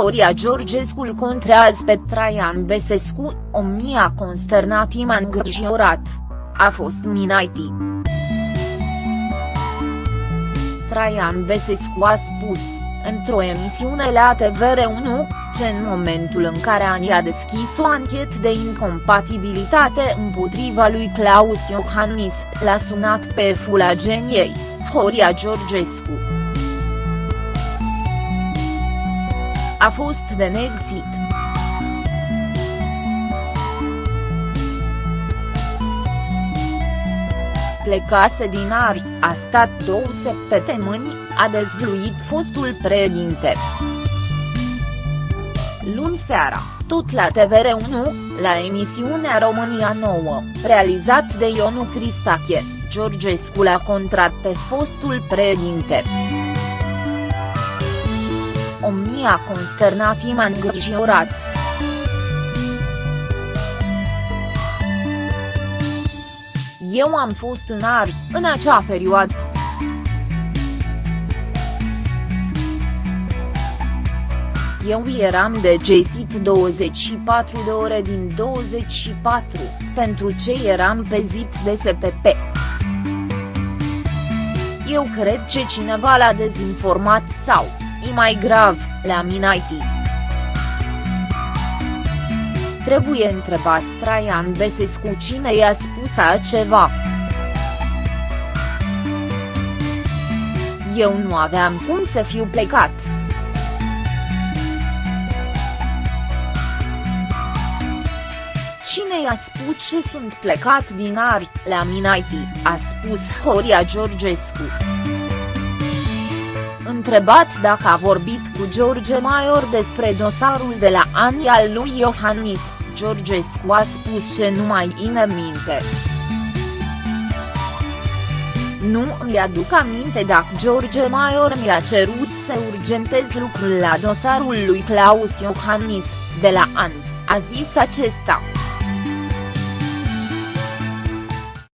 Horia Georgescu îl contrează pe Traian Besescu, o mia consternat i îngrijorat. A fost Minaiti. Traian Besescu a spus, într-o emisiune la TVR1, ce în momentul în care Ani a deschis o anchetă de incompatibilitate împotriva lui Claus Iohannis, l-a sunat pe fulageniei, Horia Georgescu. A fost de neexit. Plecase din Ari, a stat două săptămâni, a dezvluit fostul președinte. Luni seara, tot la TVR1, la emisiunea România Nouă, realizat de Ionu Cristache, Georgescu l-a contrat pe fostul președinte. Omnia consternat i îngrijorat. Eu am fost în Ari, în acea perioadă. Eu eram decesit 24 de ore din 24, pentru ce eram pezit de SPP. Eu cred că cineva l-a dezinformat sau, e mai grav, le-a minaitit. Trebuie întrebat Traian Besescu cine i-a spus ceva. Eu nu aveam cum să fiu plecat. Cine i-a spus și sunt plecat din Ari, la Minaiti, a spus Horia Georgescu. Întrebat dacă a vorbit cu George Maior despre dosarul de la ani al lui Iohannis, Georgescu a spus ce nu mai ține minte. Nu îmi aduc aminte dacă George Maior mi-a cerut să urgentez lucrul la dosarul lui Claus Iohannis, de la an, a zis acesta.